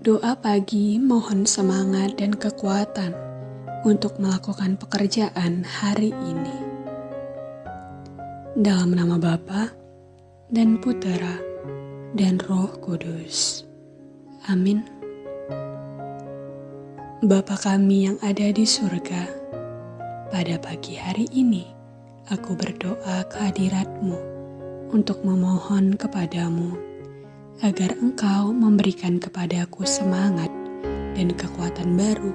Doa pagi mohon semangat dan kekuatan untuk melakukan pekerjaan hari ini. Dalam nama Bapa dan Putera dan Roh Kudus. Amin. Bapa kami yang ada di surga, pada pagi hari ini aku berdoa kehadiratmu untuk memohon kepadamu agar engkau memberikan kepadaku semangat dan kekuatan baru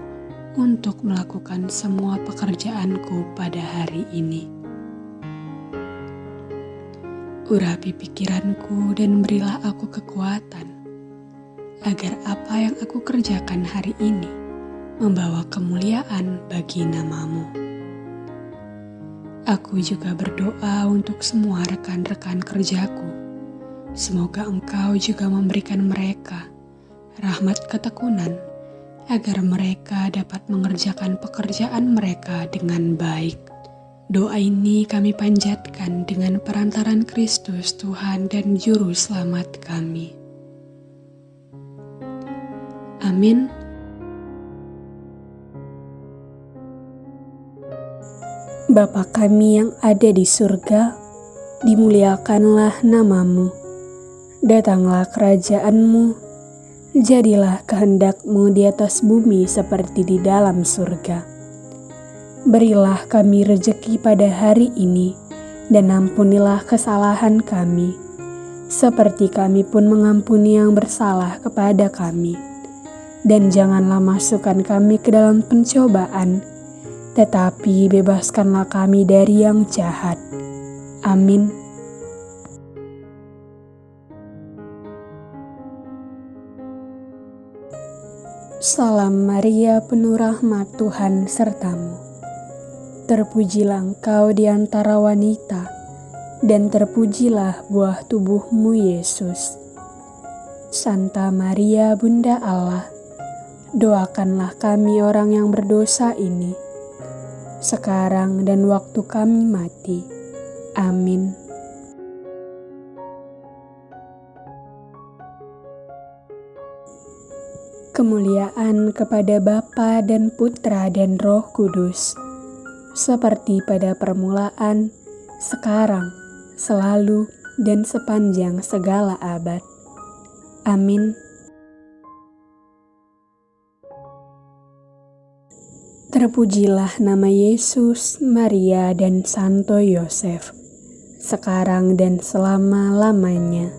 untuk melakukan semua pekerjaanku pada hari ini. Urapi pikiranku dan berilah aku kekuatan, agar apa yang aku kerjakan hari ini membawa kemuliaan bagi namamu. Aku juga berdoa untuk semua rekan-rekan kerjaku. Semoga engkau juga memberikan mereka rahmat ketekunan, agar mereka dapat mengerjakan pekerjaan mereka dengan baik Doa ini kami panjatkan dengan perantaran Kristus Tuhan dan Juru Selamat kami. Amin. Bapa kami yang ada di surga, dimuliakanlah namamu. Datanglah kerajaanmu, jadilah kehendakmu di atas bumi seperti di dalam surga. Berilah kami rejeki pada hari ini, dan ampunilah kesalahan kami, seperti kami pun mengampuni yang bersalah kepada kami. Dan janganlah masukkan kami ke dalam pencobaan, tetapi bebaskanlah kami dari yang jahat. Amin. Salam Maria, penuh rahmat Tuhan sertamu. Terpujilah engkau di antara wanita, dan terpujilah buah tubuhmu Yesus. Santa Maria Bunda Allah, doakanlah kami orang yang berdosa ini, sekarang dan waktu kami mati. Amin. Kemuliaan kepada Bapa dan Putra dan Roh Kudus seperti pada permulaan, sekarang, selalu, dan sepanjang segala abad. Amin. Terpujilah nama Yesus, Maria, dan Santo Yosef, sekarang dan selama-lamanya.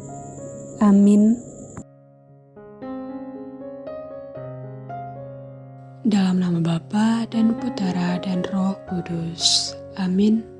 Amin. Dalam nama Bapa dan Putera dan Roh Kudus. Amin.